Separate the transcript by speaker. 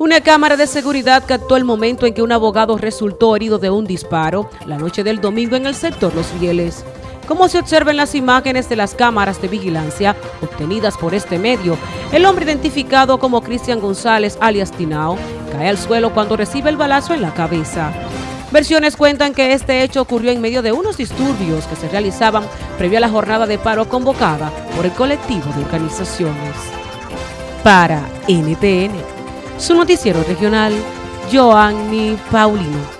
Speaker 1: Una cámara de seguridad captó el momento en que un abogado resultó herido de un disparo la noche del domingo en el sector Los Fieles. Como se observa en las imágenes de las cámaras de vigilancia obtenidas por este medio, el hombre identificado como Cristian González alias Tinao cae al suelo cuando recibe el balazo en la cabeza. Versiones cuentan que este hecho ocurrió en medio de unos disturbios que se realizaban previo a la jornada de paro convocada por el colectivo de organizaciones. Para NTN su noticiero regional, Joanny Paulino.